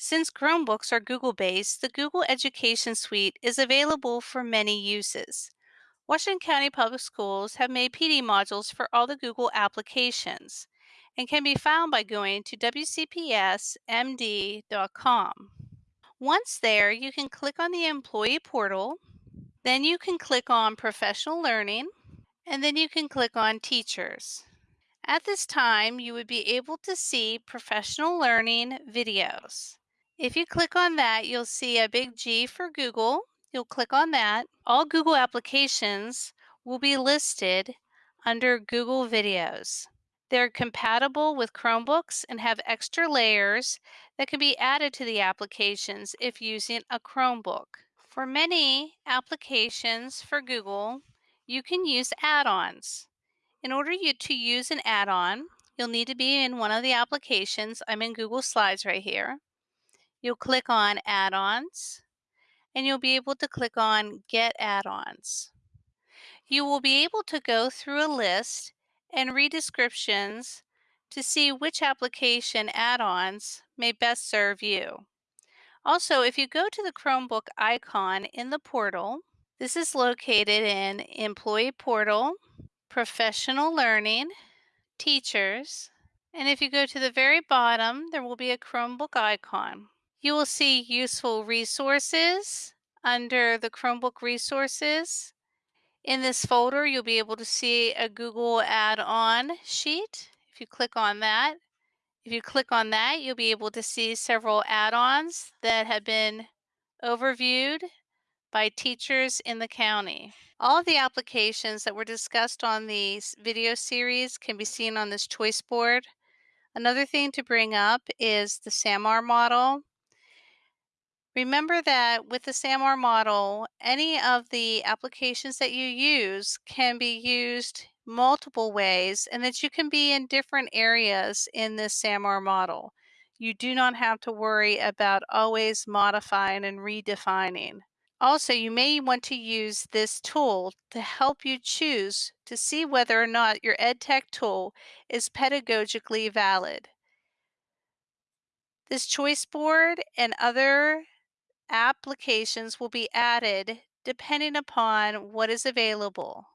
Since Chromebooks are Google-based, the Google Education Suite is available for many uses. Washington County Public Schools have made PD modules for all the Google applications and can be found by going to wcpsmd.com. Once there, you can click on the Employee Portal, then you can click on Professional Learning, and then you can click on Teachers. At this time, you would be able to see professional learning videos. If you click on that, you'll see a big G for Google. You'll click on that. All Google applications will be listed under Google Videos. They're compatible with Chromebooks and have extra layers that can be added to the applications if using a Chromebook. For many applications for Google, you can use add-ons. In order to use an add-on, you'll need to be in one of the applications. I'm in Google Slides right here. You'll click on Add-ons, and you'll be able to click on Get Add-ons. You will be able to go through a list and read descriptions to see which application add-ons may best serve you. Also, if you go to the Chromebook icon in the portal, this is located in Employee Portal, professional learning, teachers, and if you go to the very bottom, there will be a Chromebook icon. You will see useful resources under the Chromebook resources. In this folder, you'll be able to see a Google add-on sheet. If you click on that, if you click on that, you'll be able to see several add-ons that have been overviewed by teachers in the county. All of the applications that were discussed on the video series can be seen on this choice board. Another thing to bring up is the SAMR model. Remember that with the SAMR model, any of the applications that you use can be used multiple ways and that you can be in different areas in this SAMR model. You do not have to worry about always modifying and redefining. Also, you may want to use this tool to help you choose to see whether or not your EdTech tool is pedagogically valid. This choice board and other applications will be added depending upon what is available.